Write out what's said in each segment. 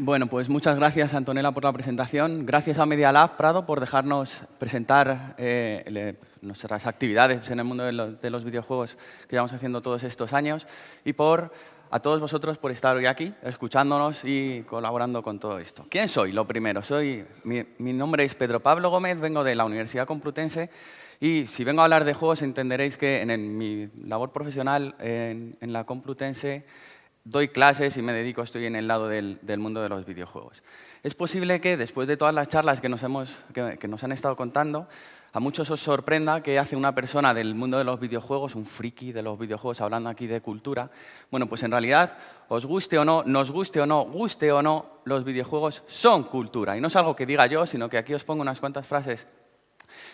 Bueno, pues muchas gracias, Antonella, por la presentación. Gracias a Media Lab Prado por dejarnos presentar eh, nuestras actividades en el mundo de, los videojuegos que llevamos haciendo todos estos años y por a todos vosotros por estar hoy aquí, escuchándonos y colaborando con todo esto. ¿Quién soy? Lo primero, soy, mi, nombre es Pedro Pablo Gómez, vengo de la Universidad Complutense y si vengo a hablar de juegos entenderéis que en, mi labor profesional en, la Complutense doy clases y me dedico, estoy en el lado del, mundo de los videojuegos. Es posible que después de todas las charlas que nos, hemos, que, nos han estado contando, a muchos os sorprenda que hace una persona del mundo de los videojuegos, un friki de los videojuegos, hablando aquí de cultura. Bueno, pues en realidad, os guste o no, nos guste o no, guste o no, los videojuegos son cultura. Y no es algo que diga yo, sino que aquí os pongo unas cuantas frases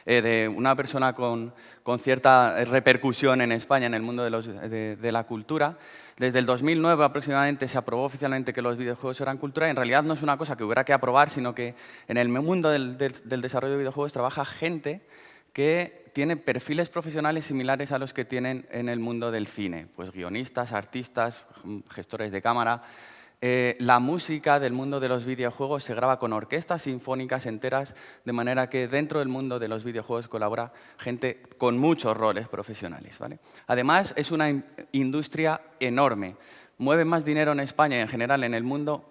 eh, de una persona con, con, cierta repercusión en España en el mundo de, los, de la cultura, desde el 2009 aproximadamente se aprobó oficialmente que los videojuegos eran cultura. En realidad no es una cosa que hubiera que aprobar, sino que en el mundo del, desarrollo de videojuegos trabaja gente que tiene perfiles profesionales similares a los que tienen en el mundo del cine. Pues guionistas, artistas, gestores de cámara, eh, la música del mundo de los videojuegos se graba con orquestas sinfónicas enteras, de manera que dentro del mundo de los videojuegos colabora gente con muchos roles profesionales. Además, es una industria enorme. Mueve más dinero en España y en general en el mundo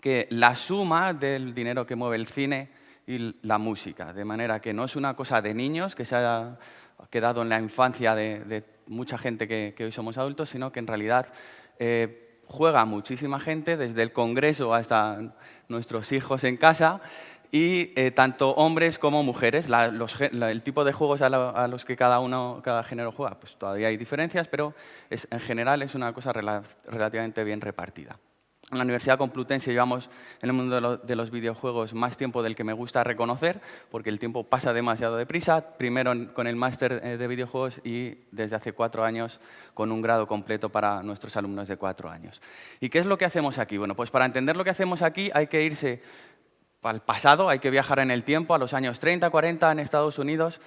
que la suma del dinero que mueve el cine y la música. De manera que no es una cosa de niños que se ha quedado en la infancia de, mucha gente que, hoy somos adultos, sino que en realidad eh, juega muchísima gente, desde el Congreso hasta nuestros hijos en casa, y eh, tanto hombres como mujeres. el tipo de juegos a, los que cada uno, cada género juega, pues todavía hay diferencias, pero en general es una cosa relativamente bien repartida. En la Universidad Complutense llevamos en el mundo de, los videojuegos más tiempo del que me gusta reconocer, porque el tiempo pasa demasiado deprisa, primero con el máster eh, de videojuegos y desde hace cuatro años con un grado completo para nuestros alumnos de cuatro años. ¿Y qué es lo que hacemos aquí? Bueno, pues para entender lo que hacemos aquí hay que irse al pasado, hay que viajar en el tiempo, a los años 30, 40 en Estados Unidos,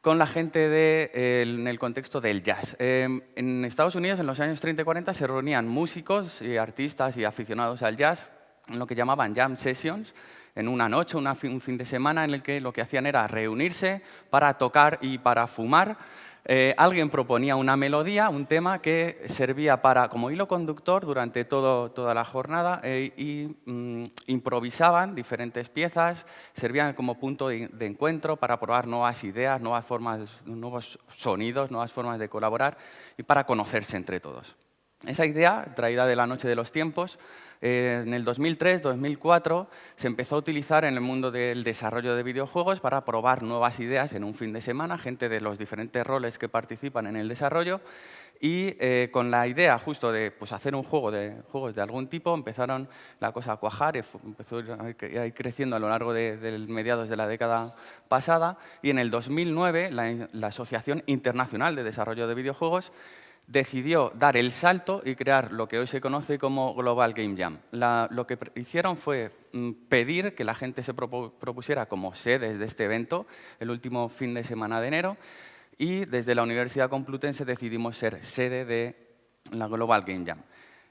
con la gente de, en el contexto del jazz. Em, en Estados Unidos, en los años 30 y 40, se reunían músicos y artistas y aficionados al jazz en lo que llamaban jam sessions, en una noche, un fin de semana, en el que lo que hacían era reunirse para tocar y para fumar eh, alguien proponía una melodía, un tema que servía para, como hilo conductor durante toda la jornada eh, y mm, improvisaban diferentes piezas, servían como punto de, encuentro para probar nuevas ideas, nuevas formas, nuevos sonidos, nuevas formas de colaborar y para conocerse entre todos. Esa idea, traída de la noche de los tiempos, eh, en el 2003-2004 se empezó a utilizar en el mundo del desarrollo de videojuegos para probar nuevas ideas en un fin de semana, gente de los diferentes roles que participan en el desarrollo. Y eh, con la idea justo de pues, hacer un juego de juegos de algún tipo empezaron la cosa a cuajar, empezó a ir creciendo a lo largo de, mediados de la década pasada. Y en el 2009 la Asociación Internacional de Desarrollo de Videojuegos decidió dar el salto y crear lo que hoy se conoce como Global Game Jam. lo que hicieron fue mm, pedir que la gente se propusiera como sedes de este evento el último fin de semana de enero y desde la Universidad Complutense decidimos ser sede de la Global Game Jam.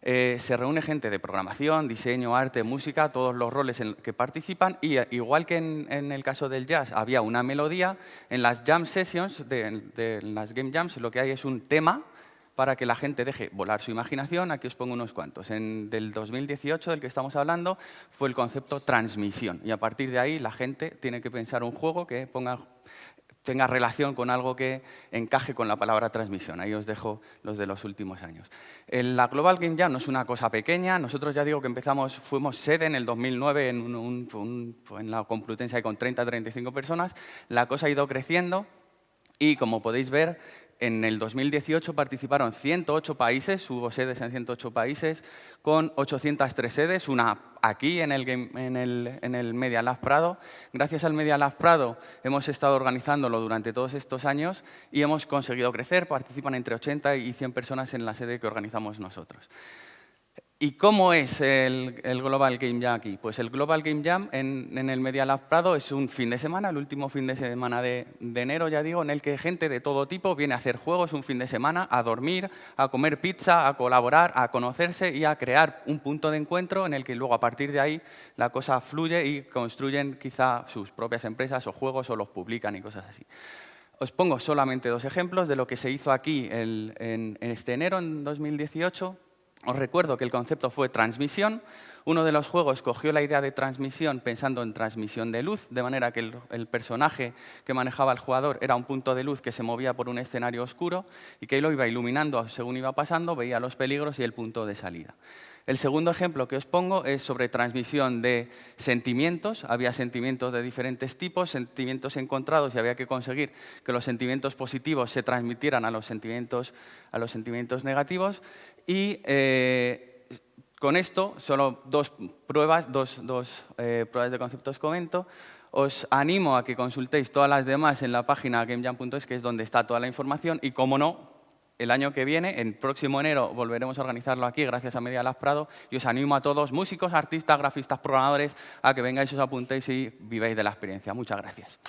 Eh, se reúne gente de programación, diseño, arte, música, todos los roles en que participan y eh, igual que en, el caso del jazz había una melodía, en las jam sessions, de, de las game jams, lo que hay es un tema para que la gente deje volar su imaginación. Aquí os pongo unos cuantos. En del 2018, del que estamos hablando, fue el concepto transmisión. Y a partir de ahí, la gente tiene que pensar un juego que ponga, tenga relación con algo que encaje con la palabra transmisión. Ahí os dejo los de los últimos años. La Global Game Jam no es una cosa pequeña. Nosotros ya digo que empezamos, fuimos sede en el 2009 en, en la Complutense con 30-35 personas. La cosa ha ido creciendo y, como podéis ver, en el 2018 participaron 108 países, hubo sedes en 108 países, con 803 sedes, una aquí en el, en Media Lab Prado. Gracias al Media Lab Prado hemos estado organizándolo durante todos estos años y hemos conseguido crecer, participan entre 80 y 100 personas en la sede que organizamos nosotros. ¿Y cómo es el, Global Game Jam aquí? Pues el Global Game Jam en, el Media Lab Prado es un fin de semana, el último fin de semana de, enero, ya digo, en el que gente de todo tipo viene a hacer juegos un fin de semana, a dormir, a comer pizza, a colaborar, a conocerse y a crear un punto de encuentro en el que luego a partir de ahí la cosa fluye y construyen quizá sus propias empresas o juegos o los publican y cosas así. Os pongo solamente dos ejemplos de lo que se hizo aquí en, en este enero, en 2018, os recuerdo que el concepto fue transmisión. Uno de los juegos cogió la idea de transmisión pensando en transmisión de luz, de manera que el, personaje que manejaba el jugador era un punto de luz que se movía por un escenario oscuro y que lo iba iluminando según iba pasando, veía los peligros y el punto de salida. El segundo ejemplo que os pongo es sobre transmisión de sentimientos. Había sentimientos de diferentes tipos, sentimientos encontrados y había que conseguir que los sentimientos positivos se transmitieran a los sentimientos, a los sentimientos negativos. Y eh, con esto, solo dos pruebas, dos, eh, pruebas de conceptos comento. Os animo a que consultéis todas las demás en la página gamejam.es, que es donde está toda la información. Y como no, el año que viene, en próximo enero, volveremos a organizarlo aquí gracias a Media Lab Prado y os animo a todos, músicos, artistas, grafistas, programadores, a que vengáis, os apuntéis y viváis de la experiencia. Muchas gracias.